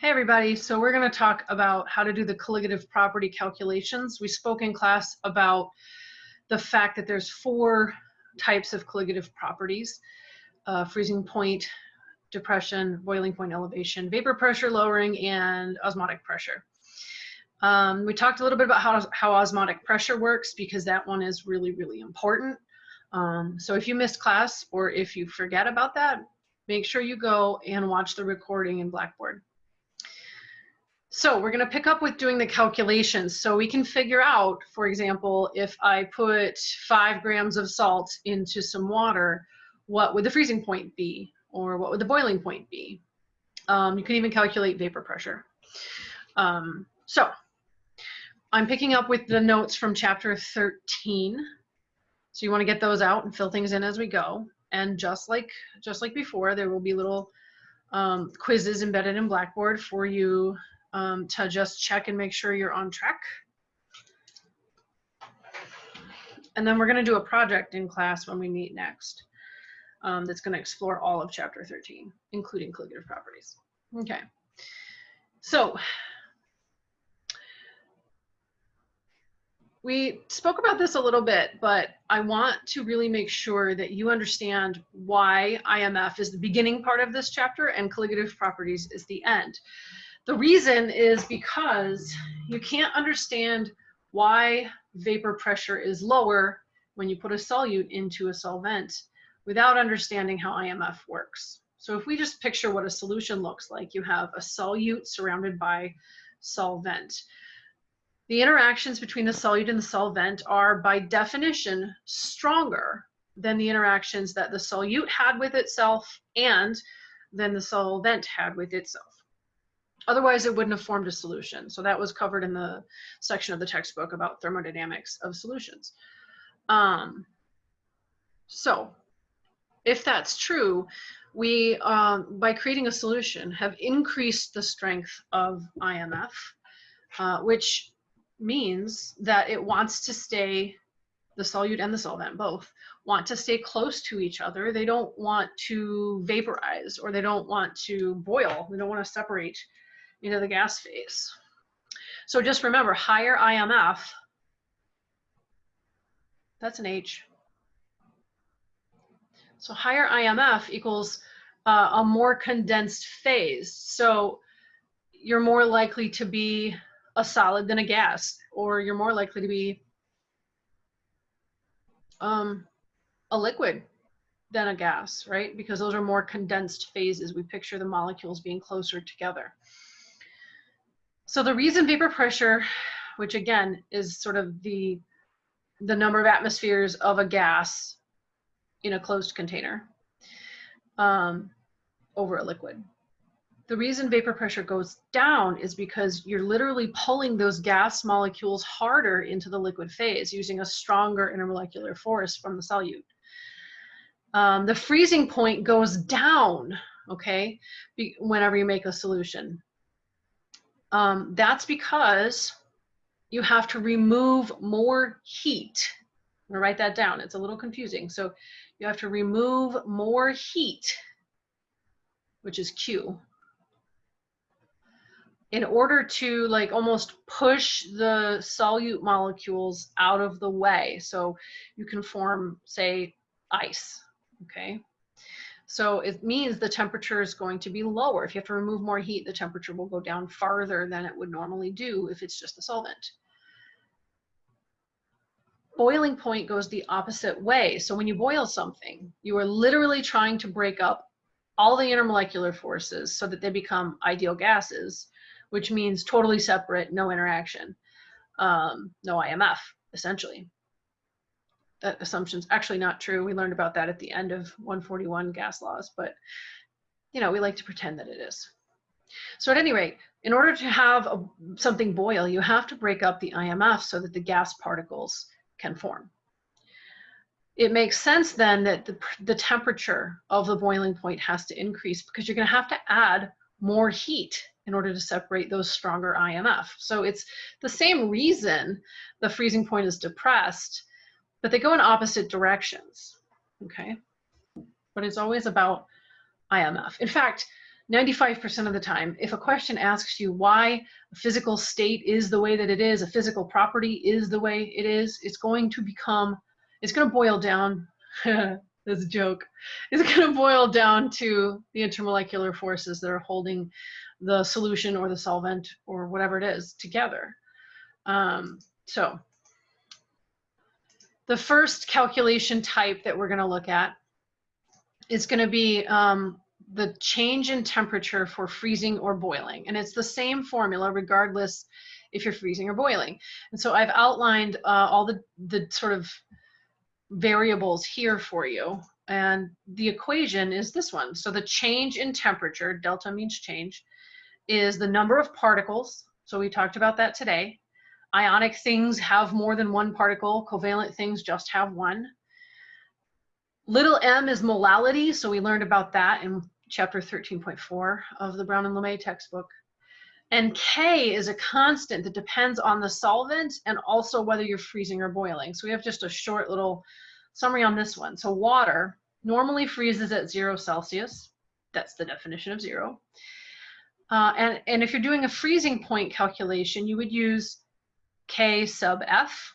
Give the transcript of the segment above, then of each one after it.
Hey everybody, so we're going to talk about how to do the colligative property calculations. We spoke in class about the fact that there's four types of colligative properties, uh, freezing point, depression, boiling point elevation, vapor pressure lowering, and osmotic pressure. Um, we talked a little bit about how, how osmotic pressure works because that one is really, really important. Um, so if you missed class or if you forget about that, make sure you go and watch the recording in Blackboard. So we're going to pick up with doing the calculations. So we can figure out, for example, if I put five grams of salt into some water, what would the freezing point be? Or what would the boiling point be? Um, you can even calculate vapor pressure. Um, so I'm picking up with the notes from chapter 13. So you want to get those out and fill things in as we go. And just like just like before, there will be little um, quizzes embedded in Blackboard for you um, to just check and make sure you're on track. And then we're going to do a project in class when we meet next um, that's going to explore all of chapter 13, including colligative properties. Okay. So we spoke about this a little bit, but I want to really make sure that you understand why IMF is the beginning part of this chapter and colligative properties is the end. The reason is because you can't understand why vapor pressure is lower when you put a solute into a solvent without understanding how IMF works. So if we just picture what a solution looks like, you have a solute surrounded by solvent. The interactions between the solute and the solvent are by definition stronger than the interactions that the solute had with itself and than the solvent had with itself. Otherwise, it wouldn't have formed a solution. So that was covered in the section of the textbook about thermodynamics of solutions. Um, so if that's true, we, um, by creating a solution, have increased the strength of IMF, uh, which means that it wants to stay, the solute and the solvent both, want to stay close to each other. They don't want to vaporize or they don't want to boil. They don't want to separate into the gas phase. So just remember, higher IMF, that's an H. So higher IMF equals uh, a more condensed phase. So you're more likely to be a solid than a gas, or you're more likely to be um, a liquid than a gas, right? Because those are more condensed phases. We picture the molecules being closer together. So the reason vapor pressure, which again is sort of the, the number of atmospheres of a gas in a closed container um, over a liquid. The reason vapor pressure goes down is because you're literally pulling those gas molecules harder into the liquid phase using a stronger intermolecular force from the solute. Um, the freezing point goes down, okay, whenever you make a solution. Um, that's because you have to remove more heat. I'm gonna write that down. It's a little confusing. So you have to remove more heat, which is Q, in order to like almost push the solute molecules out of the way. So you can form, say, ice, okay? So it means the temperature is going to be lower. If you have to remove more heat, the temperature will go down farther than it would normally do if it's just a solvent. Boiling point goes the opposite way. So when you boil something, you are literally trying to break up all the intermolecular forces so that they become ideal gases, which means totally separate, no interaction, um, no IMF, essentially that assumption's actually not true. We learned about that at the end of 141 gas laws, but you know, we like to pretend that it is. So at any rate, in order to have a, something boil, you have to break up the IMF so that the gas particles can form. It makes sense then that the, the temperature of the boiling point has to increase because you're gonna have to add more heat in order to separate those stronger IMF. So it's the same reason the freezing point is depressed but they go in opposite directions, okay? But it's always about IMF. In fact, 95% of the time, if a question asks you why a physical state is the way that it is, a physical property is the way it is, it's going to become, it's going to boil down, that's a joke, it's going to boil down to the intermolecular forces that are holding the solution or the solvent or whatever it is together. Um, so the first calculation type that we're going to look at is going to be um, the change in temperature for freezing or boiling. And it's the same formula regardless if you're freezing or boiling. And so I've outlined uh, all the, the sort of variables here for you. And the equation is this one. So the change in temperature, delta means change, is the number of particles. So we talked about that today. Ionic things have more than one particle. Covalent things just have one. Little m is molality, so we learned about that in chapter 13.4 of the Brown and LeMay textbook. And K is a constant that depends on the solvent and also whether you're freezing or boiling. So we have just a short little summary on this one. So water normally freezes at zero Celsius. That's the definition of zero. Uh, and, and if you're doing a freezing point calculation, you would use K sub F,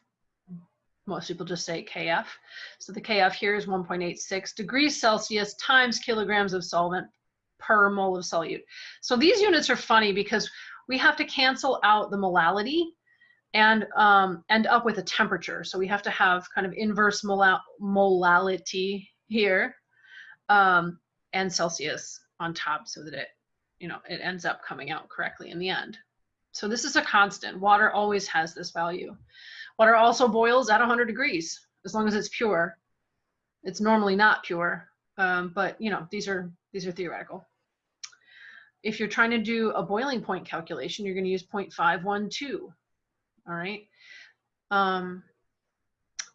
most people just say KF. So the KF here is 1.86 degrees Celsius times kilograms of solvent per mole of solute. So these units are funny because we have to cancel out the molality and um, end up with a temperature. So we have to have kind of inverse mol molality here um, and Celsius on top so that it, you know, it ends up coming out correctly in the end. So this is a constant. Water always has this value. Water also boils at 100 degrees as long as it's pure. It's normally not pure, um, but you know these are these are theoretical. If you're trying to do a boiling point calculation, you're going to use 0.512. All right. Um,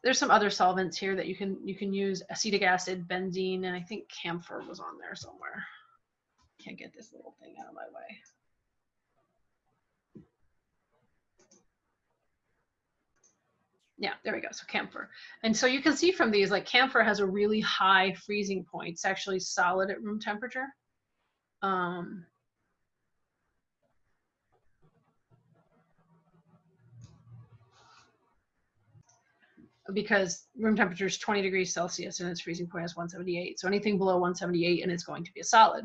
there's some other solvents here that you can you can use acetic acid, benzene, and I think camphor was on there somewhere. Can't get this little thing out of my way. Yeah, there we go. So camphor. And so you can see from these, like camphor has a really high freezing point. It's actually solid at room temperature. Um, because room temperature is 20 degrees Celsius and its freezing point is 178. So anything below 178 and it's going to be a solid.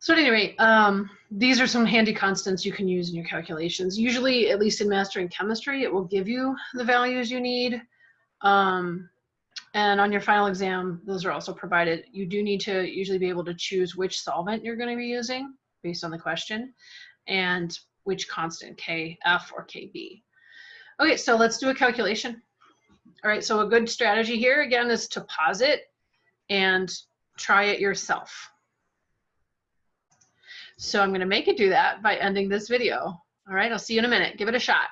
So at any rate, um, these are some handy constants you can use in your calculations. Usually, at least in mastering chemistry, it will give you the values you need. Um, and on your final exam, those are also provided. You do need to usually be able to choose which solvent you're going to be using based on the question and which constant, K, F, or KB. Okay, so let's do a calculation. All right, so a good strategy here, again, is to pause it and try it yourself. So I'm going to make it do that by ending this video. All right, I'll see you in a minute. Give it a shot.